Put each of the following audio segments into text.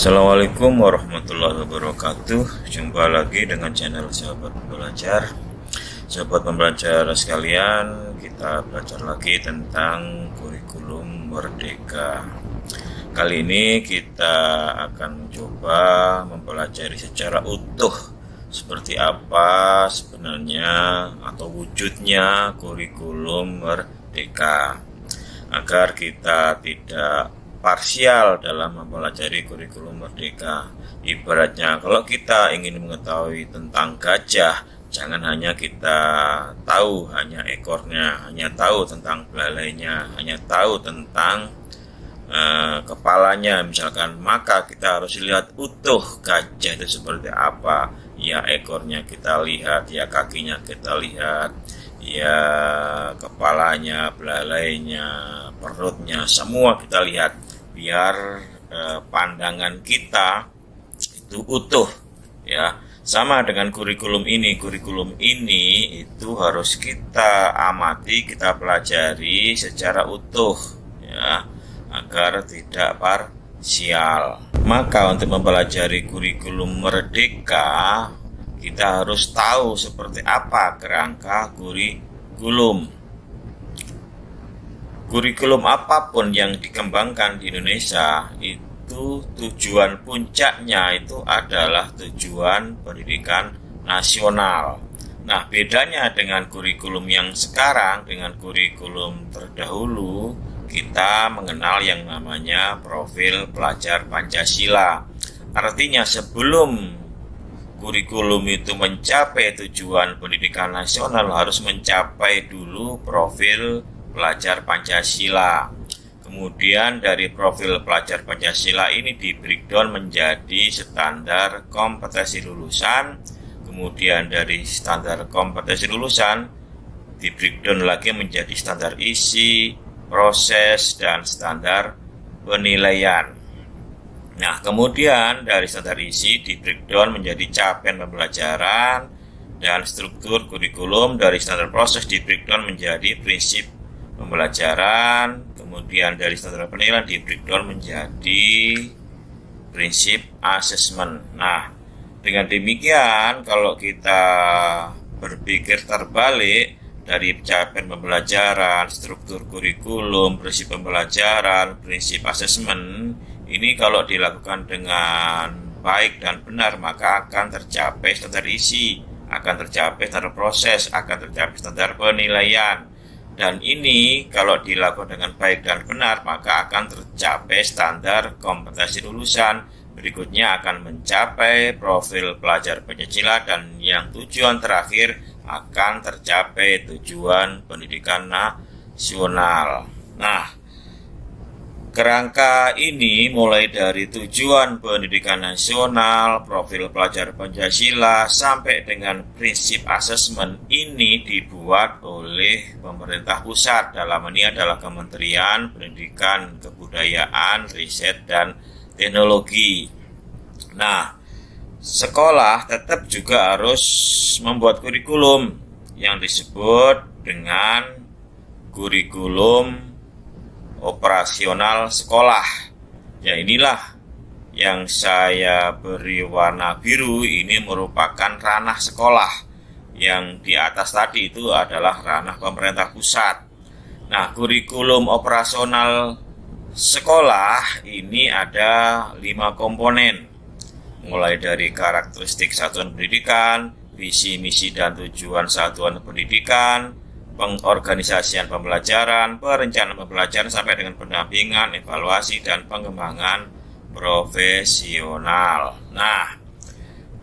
Assalamualaikum warahmatullahi wabarakatuh. Jumpa lagi dengan channel Sahabat Belajar Sahabat pembelajar sekalian Kita belajar lagi tentang kurikulum Merdeka. Kali ini kita akan mencoba mempelajari secara utuh Seperti apa sebenarnya atau wujudnya kurikulum Merdeka. Agar kita tidak parsial dalam mempelajari kurikulum merdeka. Ibaratnya kalau kita ingin mengetahui tentang gajah, jangan hanya kita tahu hanya ekornya, hanya tahu tentang belalainya, hanya tahu tentang uh, kepalanya misalkan, maka kita harus lihat utuh gajah itu seperti apa. Ya ekornya kita lihat, ya kakinya kita lihat, ya kepalanya, belalainya, perutnya, semua kita lihat biar eh, pandangan kita itu utuh ya. Sama dengan kurikulum ini. Kurikulum ini itu harus kita amati kita pelajari secara utuh ya agar tidak parsial. Maka untuk mempelajari kurikulum merdeka kita harus tahu seperti apa kerangka kurikulum kurikulum apa pun yang dikembangkan di Indonesia itu tujuan puncaknya itu adalah tujuan pendidikan nasional. Nah, bedanya dengan kurikulum yang sekarang dengan kurikulum terdahulu, kita mengenal yang namanya profil pelajar Pancasila. Artinya sebelum kurikulum itu mencapai tujuan pendidikan nasional harus mencapai dulu profil pelajar Pancasila. Kemudian dari profil pelajar Pancasila ini di breakdown menjadi standar kompetensi lulusan. Kemudian dari standar kompetensi lulusan di breakdown lagi menjadi standar isi, proses, dan standar penilaian. Nah, kemudian dari standar isi di breakdown menjadi capaian pembelajaran dan struktur kurikulum dari standar proses di breakdown menjadi prinsip pembelajaran, kemudian dari standar penilaian di breakdown menjadi prinsip asesmen. Nah, dengan demikian kalau kita berpikir terbalik dari capaian pembelajaran, struktur kurikulum, prinsip pembelajaran, prinsip asesmen, ini kalau dilakukan dengan baik dan benar maka akan tercapai standar isi, akan tercapai standar proses, akan tercapai standar penilaian, dan ini kalau dilakukan dengan baik dan benar maka akan tercapai standar kompetensi lulusan. Berikutnya akan mencapai profil pelajar Pancasila dan yang tujuan terakhir akan tercapai tujuan pendidikan nasional. Nah, Kerangka ini mulai dari tujuan pendidikan nasional, profil pelajar Pancasila, sampai dengan prinsip asesmen ini dibuat oleh pemerintah pusat. Dalam ini adalah Kementerian Pendidikan, Kebudayaan, Riset, dan Teknologi. Nah, sekolah tetap juga harus membuat kurikulum yang disebut dengan kurikulum operasional sekolah. Ya inilah yang saya beri warna biru ini merupakan ranah sekolah. Yang di atas tadi itu adalah ranah pemerintah pusat. Nah, kurikulum operasional sekolah ini ada lima komponen. Mulai dari karakteristik satuan pendidikan, visi, misi, dan tujuan satuan pendidikan, pengorganisasian pembelajaran, perencanaan pembelajaran sampai dengan pendampingan, evaluasi dan pengembangan profesional. Nah,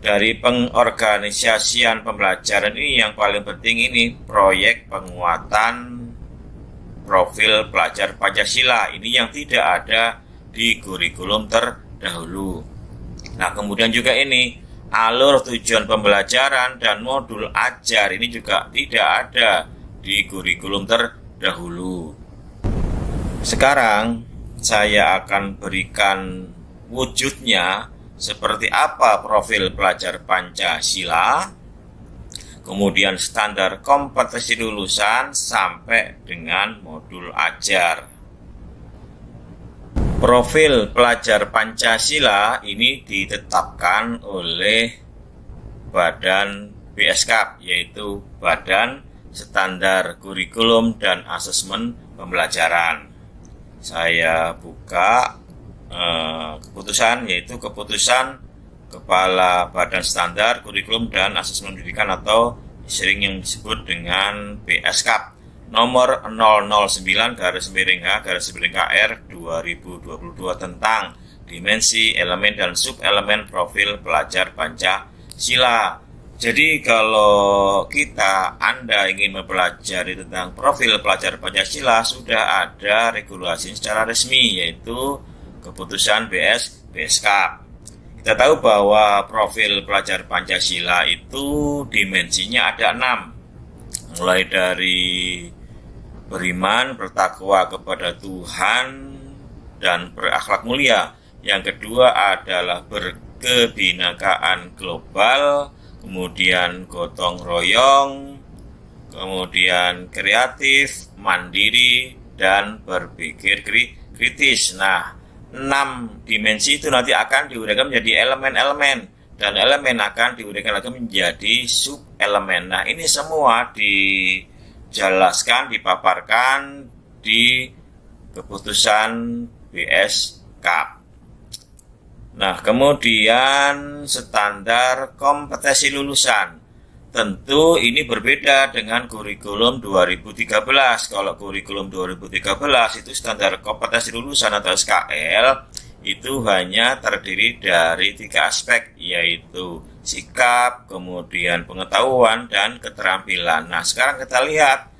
dari pengorganisasian pembelajaran ini yang paling penting ini proyek penguatan profil pelajar Pancasila ini yang tidak ada di kurikulum terdahulu. Nah, kemudian juga ini alur tujuan pembelajaran dan modul ajar ini juga tidak ada di kurikulum terdahulu. Sekarang saya akan berikan wujudnya seperti apa profil pelajar Pancasila, kemudian standar kompetensi lulusan sampai dengan modul ajar. Profil pelajar Pancasila ini ditetapkan oleh Badan BSK yaitu Badan Standar Kurikulum dan Asesmen Pembelajaran. Saya buka eh, keputusan yaitu keputusan Kepala Badan Standar Kurikulum dan Asesmen Pendidikan atau sering yang disebut dengan BSK nomor 009 garis miring H garis miring KR 2022 tentang dimensi elemen dan sub elemen profil pelajar Pancasila. Jadi kalau kita Anda ingin mempelajari tentang profil pelajar Pancasila sudah ada regulasi secara resmi yaitu keputusan BS BSK. Kita tahu bahwa profil pelajar Pancasila itu dimensinya ada enam, mulai dari beriman, bertakwa kepada Tuhan, dan berakhlak mulia. Yang kedua adalah berkebinakaan global, kemudian gotong royong, kemudian kreatif, mandiri, dan berpikir kritis. Nah, enam dimensi itu nanti akan diuraikan menjadi elemen-elemen dan elemen akan diuraikan lagi menjadi sub elemen. Nah, ini semua dijelaskan, dipaparkan di keputusan BSK. Nah, kemudian standar kompetensi lulusan. Tentu ini berbeda dengan kurikulum 2013. Kalau kurikulum 2013 itu standar kompetensi lulusan atau SKL itu hanya terdiri dari tiga aspek yaitu sikap, kemudian pengetahuan, dan keterampilan. Nah sekarang kita lihat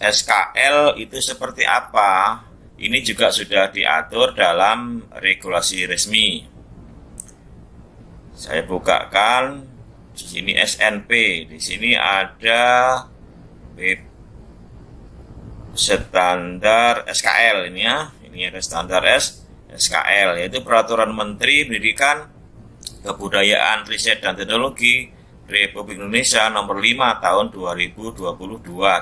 SKL itu seperti apa. Ini juga sudah diatur dalam regulasi resmi. Saya bukakan di sini SNP, di sini ada standar SKL ini ya. Ini ada standar S SKL yaitu Peraturan Menteri Pendidikan, Kebudayaan, Riset dan Teknologi Republik Indonesia nomor 5 tahun 2022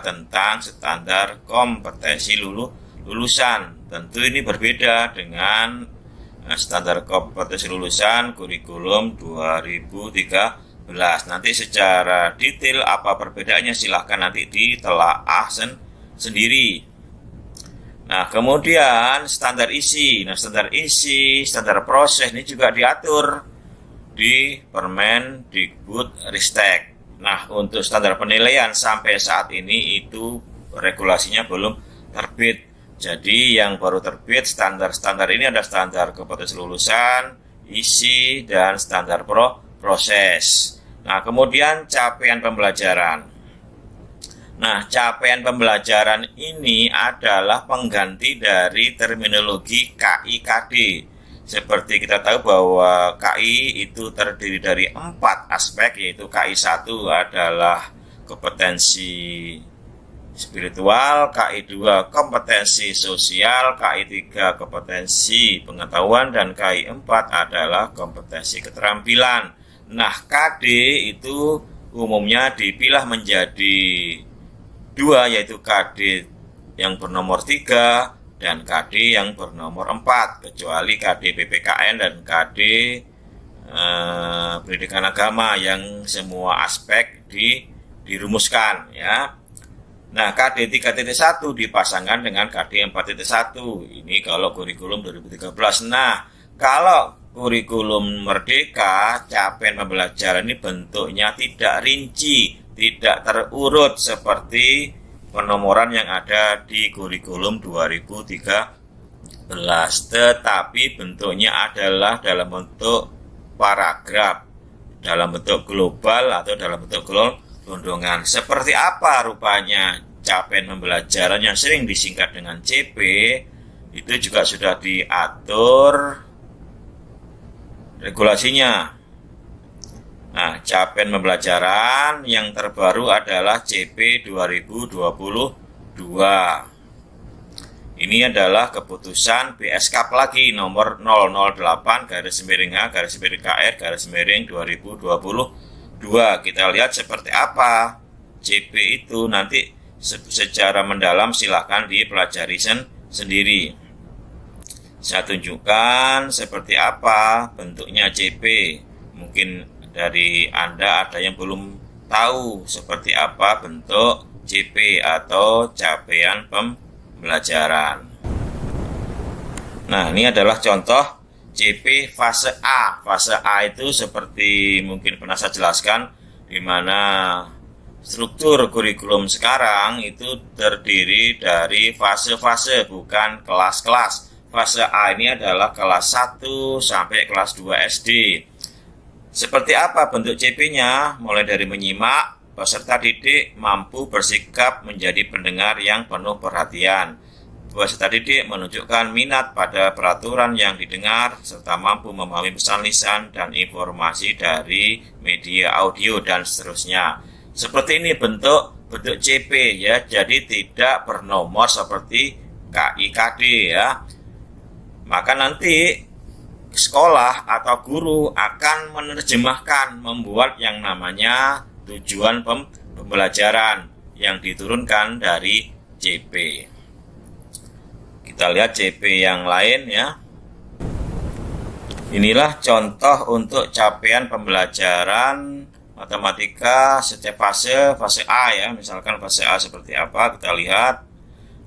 tentang standar kompetensi lulu, lulusan. Tentu ini berbeda dengan eh, standar kompetensi lulusan kurikulum 2013 Nanti secara detail apa perbedaannya silahkan nanti ditelaah sen sendiri. Nah, kemudian standar isi. Nah, standar isi, standar proses ini juga diatur di Permen Dikbud Ristek. Nah, untuk standar penilaian sampai saat ini itu regulasinya belum terbit. Jadi yang baru terbit standar-standar ini ada standar kompetensi lulusan, isi, dan standar pro proses. Nah, kemudian capaian pembelajaran. Nah, capaian pembelajaran ini adalah pengganti dari terminologi KIKD. Seperti kita tahu bahwa KI itu terdiri dari empat aspek, yaitu KI 1 adalah kompetensi spiritual, KI 2 kompetensi sosial, KI 3 kompetensi pengetahuan, dan KI 4 adalah kompetensi keterampilan. Nah, KD itu umumnya dipilah menjadi dua, yaitu KD yang bernomor 3 dan KD yang bernomor 4, kecuali KD PPKN dan KD eh, pendidikan agama yang semua aspek di, dirumuskan ya. Nah, KD 3.1 dipasangkan dengan KD 4.1. Ini kalau kurikulum 2013. Nah, kalau kurikulum merdeka capaian pembelajaran ini bentuknya tidak rinci, tidak terurut seperti penomoran yang ada di kurikulum 2013 tetapi bentuknya adalah dalam bentuk paragraf dalam bentuk global atau dalam bentuk gelondongan seperti apa rupanya capaian pembelajaran yang sering disingkat dengan CP itu juga sudah diatur regulasinya. Nah, capaian pembelajaran yang terbaru adalah CP 2022. Ini adalah keputusan BSK lagi nomor 008 garis miring H garis miring KR garis miring 2022. Kita lihat seperti apa CP itu nanti secara mendalam silahkan dipelajari sen sendiri. saya tunjukkan seperti apa bentuknya CP. Mungkin dari Anda ada yang belum tahu seperti apa bentuk CP atau capaian pembelajaran. Nah, ini adalah contoh CP fase A. Fase A itu seperti mungkin pernah saya jelaskan di mana struktur kurikulum sekarang itu terdiri dari fase-fase bukan kelas-kelas fase A ini adalah kelas 1 sampai kelas 2 SD. Seperti apa bentuk CP-nya? Mulai dari menyimak, peserta didik mampu bersikap menjadi pendengar yang penuh perhatian. Peserta didik menunjukkan minat pada peraturan yang didengar, serta mampu memahami pesan lisan dan informasi dari media audio dan seterusnya. Seperti ini bentuk bentuk CP ya, jadi tidak bernomor seperti KIKD ya maka nanti sekolah atau guru akan menerjemahkan membuat yang namanya tujuan pembelajaran yang diturunkan dari CP. Kita lihat CP yang lain ya. Inilah contoh untuk capaian pembelajaran matematika setiap fase, fase A ya, misalkan fase A seperti apa, kita lihat.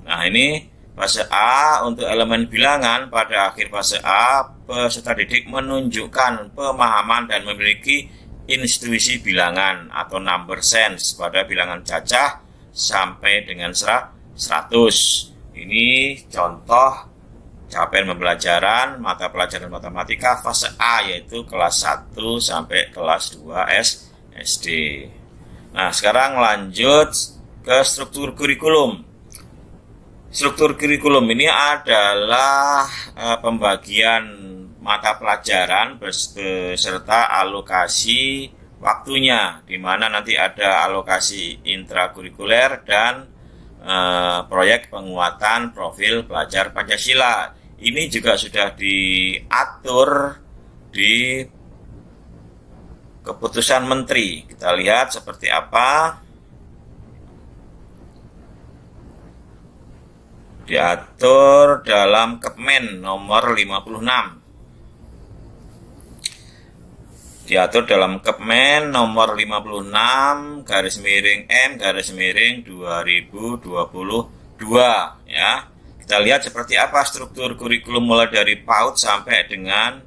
Nah, ini Fase A untuk elemen bilangan pada akhir fase A peserta didik menunjukkan pemahaman dan memiliki intuisi bilangan atau number sense pada bilangan cacah sampai dengan 100. Ini contoh capaian pembelajaran mata pelajaran matematika fase A yaitu kelas 1 sampai kelas 2 S SD. Nah, sekarang lanjut ke struktur kurikulum. Struktur kurikulum ini adalah uh, pembagian mata pelajaran beserta alokasi waktunya, di mana nanti ada alokasi intrakurikuler dan uh, proyek penguatan profil pelajar Pancasila. Ini juga sudah diatur di keputusan menteri. Kita lihat seperti apa. diatur dalam Kepmen nomor 56 diatur dalam Kepmen nomor 56 garis miring M garis miring 2022 ya. Kita lihat seperti apa struktur kurikulum mulai dari PAUD sampai dengan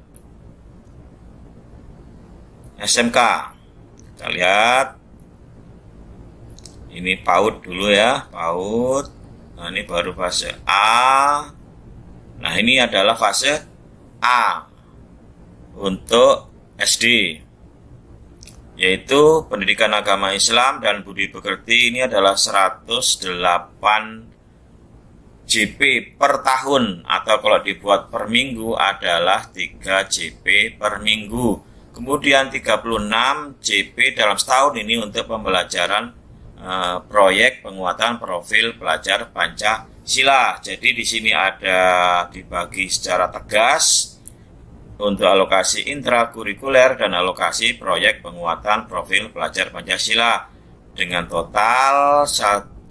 SMK kita lihat. Ini PAUD dulu ya PAUD. Nah, ini baru fase A. Nah, ini adalah fase A. Untuk SD yaitu pendidikan agama Islam dan budi pekerti ini adalah 108 JP per tahun atau kalau dibuat per minggu adalah 3 JP per minggu. Kemudian 36 JP dalam setahun ini untuk pembelajaran Eh, proyek penguatan profil pelajar Pancasila. Jadi di sini ada dibagi secara tegas untuk alokasi intrakurikuler dan alokasi proyek penguatan profil pelajar Pancasila dengan total 108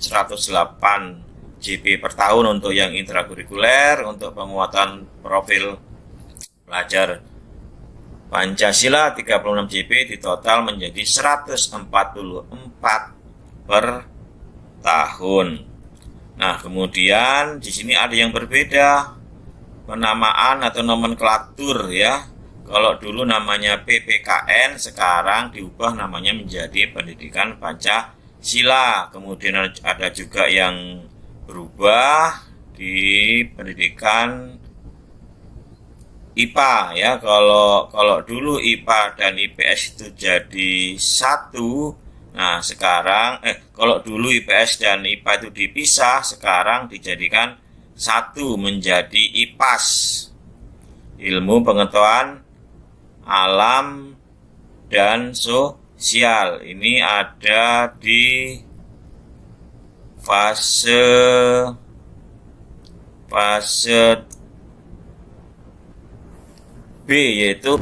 GP per tahun untuk yang intrakurikuler, untuk penguatan profil pelajar Pancasila 36 GP di total menjadi 144 per tahun. Nah, kemudian di sini ada yang berbeda penamaan atau nomenklatur ya. Kalau dulu namanya PPKN, sekarang diubah namanya menjadi Pendidikan Pancasila. Kemudian ada juga yang berubah di pendidikan IPA ya. Kalau kalau dulu IPA dan IPS itu jadi satu, Nah, sekarang eh kalau dulu IPS dan IPA itu dipisah, sekarang dijadikan satu menjadi IPAS. Ilmu pengetahuan alam dan sosial. Ini ada di fase fase B yaitu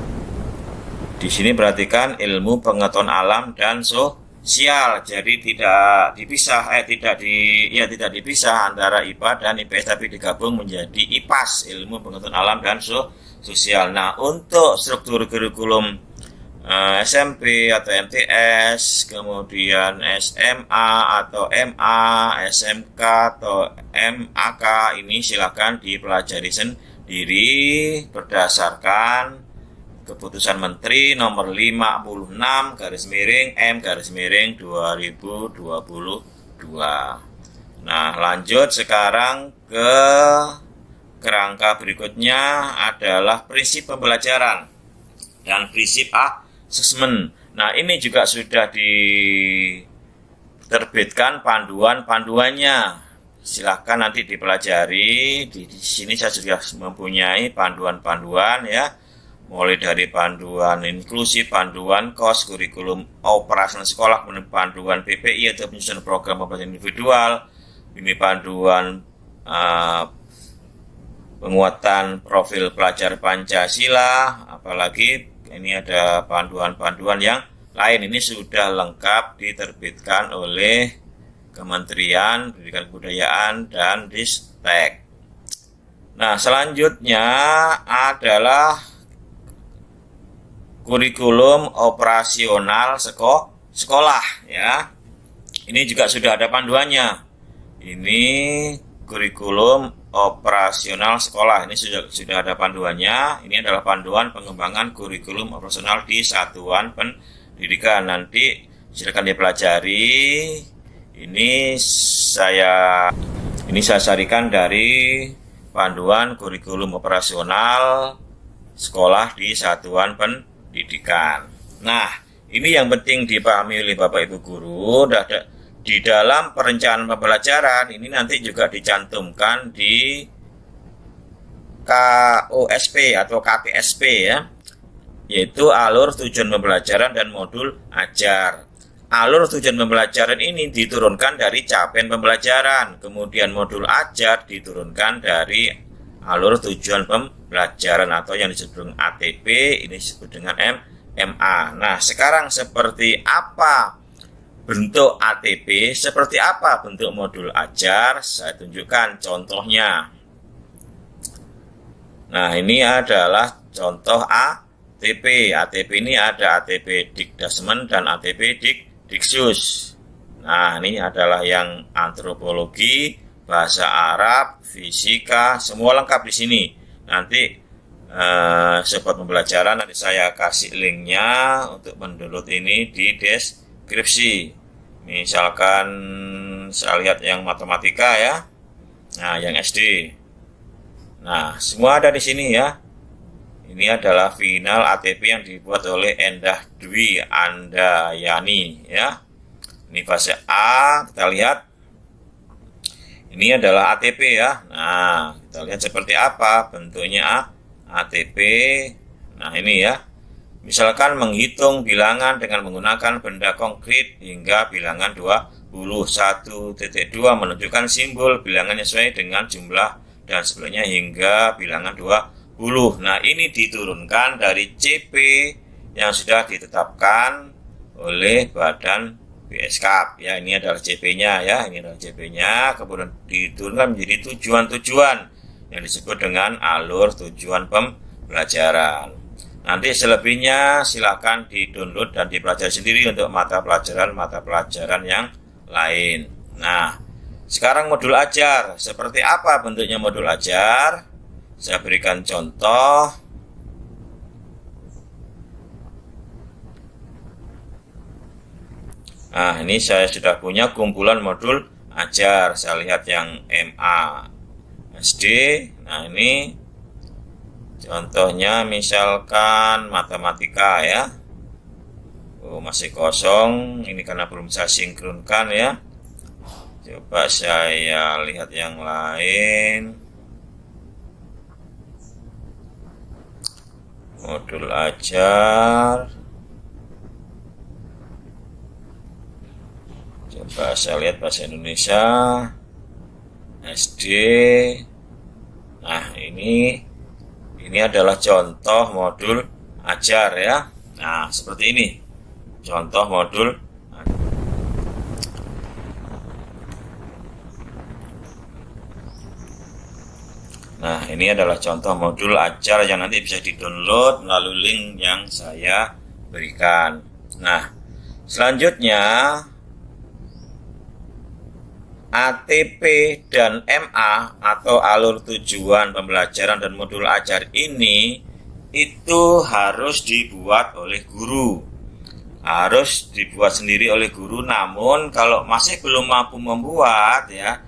di sini perhatikan ilmu pengetahuan alam dan sosial sial jadi tidak dipisah eh tidak di ya tidak dipisah antara IPA dan IPS tapi digabung menjadi IPAS ilmu pengetahuan alam dan so, sosial. Nah untuk struktur kurikulum eh, SMP atau MTS kemudian SMA atau MA SMK atau MAK ini silakan dipelajari sendiri berdasarkan Keputusan Menteri nomor 56 garis miring M garis miring 2022. Nah, lanjut sekarang ke kerangka berikutnya adalah prinsip pembelajaran dan prinsip asesmen. Nah, ini juga sudah diterbitkan panduan-panduannya. Silahkan nanti dipelajari. Di, di sini saya sudah mempunyai panduan-panduan ya mulai dari panduan inklusif, panduan kos, kurikulum operasional sekolah, kemudian panduan PPI atau penyusunan program pembelajaran individual, ini panduan uh, penguatan profil pelajar Pancasila, apalagi ini ada panduan-panduan yang lain ini sudah lengkap diterbitkan oleh Kementerian Pendidikan Kebudayaan dan Ristek. Nah, selanjutnya adalah kurikulum operasional seko sekolah ya. Ini juga sudah ada panduannya. Ini kurikulum operasional sekolah. Ini sudah sudah ada panduannya. Ini adalah panduan pengembangan kurikulum operasional di satuan pendidikan. Nanti silakan dipelajari. Ini saya ini saya sarikan dari panduan kurikulum operasional sekolah di satuan pendidikan pendidikan. Nah, ini yang penting dipahami oleh Bapak Ibu guru. Di dalam perencanaan pembelajaran ini nanti juga dicantumkan di KOSP atau KPSP ya, yaitu alur tujuan pembelajaran dan modul ajar. Alur tujuan pembelajaran ini diturunkan dari capaian pembelajaran, kemudian modul ajar diturunkan dari alur tujuan pembelajaran atau yang disebut dengan ATP ini disebut dengan M MA. Nah, sekarang seperti apa bentuk ATP, seperti apa bentuk modul ajar? Saya tunjukkan contohnya. Nah, ini adalah contoh ATP. ATP ini ada ATP Dikdasmen dan ATP Dik Diksus. Nah, ini adalah yang antropologi, bahasa Arab, fisika, semua lengkap di sini. Nanti eh, support pembelajaran nanti saya kasih linknya untuk mendownload ini di deskripsi. Misalkan saya lihat yang matematika ya, nah yang SD. Nah semua ada di sini ya. Ini adalah final ATP yang dibuat oleh Endah Dwi Andayani ya. Ini fase A, kita lihat ini adalah ATP ya. Nah, kita lihat seperti apa bentuknya ATP. Nah, ini ya. Misalkan menghitung bilangan dengan menggunakan benda konkret hingga bilangan 21.2 menunjukkan simbol bilangan sesuai dengan jumlah dan sebelumnya hingga bilangan 20. Nah, ini diturunkan dari CP yang sudah ditetapkan oleh Badan BSK ya ini adalah CP-nya ya. Ini adalah CP-nya kemudian diturunkan menjadi tujuan-tujuan yang disebut dengan alur tujuan pembelajaran. Nanti selebihnya silahkan di-download dan dipelajari sendiri untuk mata pelajaran-mata pelajaran yang lain. Nah sekarang modul ajar. Seperti apa bentuknya modul ajar? Saya berikan contoh Nah, ini saya sudah punya kumpulan modul ajar. Saya lihat yang MA SD. Nah, ini contohnya misalkan matematika ya. Oh, masih kosong. Ini karena belum saya sinkronkan ya. Coba saya lihat yang lain. Modul ajar. bahasa lihat bahasa Indonesia SD nah ini ini adalah contoh modul ajar ya. Nah seperti ini. Contoh modul Nah, ini adalah contoh modul ajar yang nanti bisa di-download melalui link yang saya berikan. Nah, selanjutnya ATP dan MA atau alur tujuan pembelajaran dan modul ajar ini itu harus dibuat oleh guru. Harus dibuat sendiri oleh guru namun kalau masih belum mampu membuat ya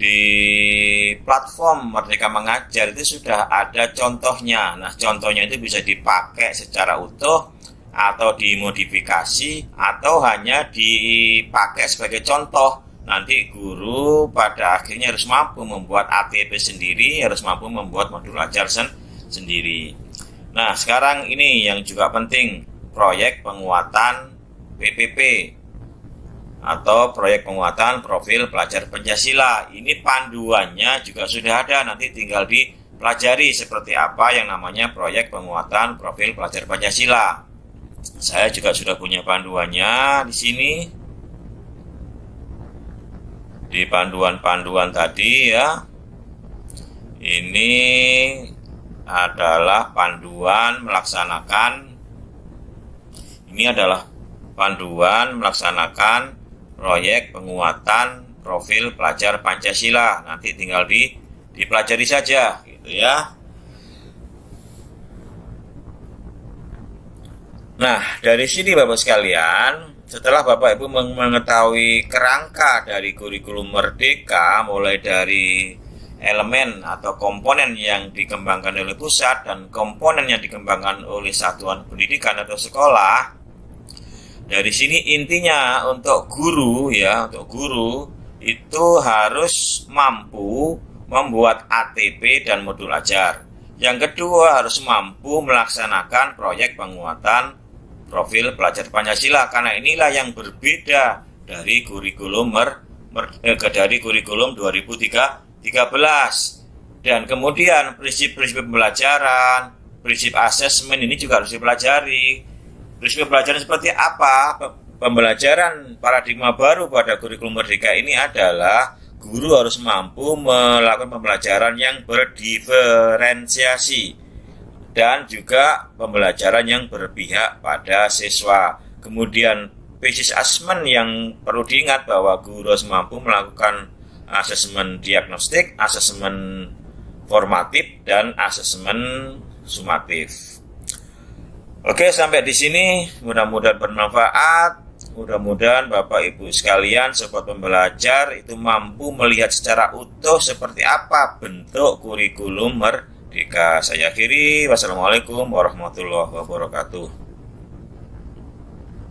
di platform Merdeka Mengajar itu sudah ada contohnya. Nah, contohnya itu bisa dipakai secara utuh atau dimodifikasi atau hanya dipakai sebagai contoh. Nanti guru pada akhirnya harus mampu membuat ATP sendiri, harus mampu membuat modul ajar sen sendiri. Nah, sekarang ini yang juga penting, proyek penguatan PPP atau proyek penguatan profil pelajar Pancasila. Ini panduannya juga sudah ada, nanti tinggal dipelajari seperti apa yang namanya proyek penguatan profil pelajar Pancasila. Saya juga sudah punya panduannya di sini. Di panduan-panduan tadi ya. Ini adalah panduan melaksanakan ini adalah panduan melaksanakan proyek penguatan profil pelajar Pancasila. Nanti tinggal di dipelajari saja gitu ya. Nah, dari sini Bapak sekalian, setelah Bapak Ibu mengetahui kerangka dari kurikulum merdeka mulai dari elemen atau komponen yang dikembangkan oleh pusat dan komponen yang dikembangkan oleh satuan pendidikan atau sekolah, dari sini intinya untuk guru ya, untuk guru itu harus mampu membuat ATP dan modul ajar. Yang kedua harus mampu melaksanakan proyek penguatan profil pelajar Pancasila karena inilah yang berbeda dari kurikulum mer, mer, eh, dari kurikulum 2013 dan kemudian prinsip-prinsip pembelajaran, prinsip asesmen ini juga harus dipelajari. Prinsip pembelajaran seperti apa? Pembelajaran paradigma baru pada kurikulum merdeka ini adalah guru harus mampu melakukan pembelajaran yang berdiferensiasi dan juga pembelajaran yang berpihak pada siswa. Kemudian basis asesmen yang perlu diingat bahwa guru harus mampu melakukan asesmen diagnostik, asesmen formatif, dan asesmen sumatif. Oke, sampai di sini mudah-mudahan bermanfaat. Mudah-mudahan Bapak Ibu sekalian sobat pembelajar itu mampu melihat secara utuh seperti apa bentuk kurikulum merdeka. Saya akhiri. Wassalamualaikum warahmatullahi wabarakatuh.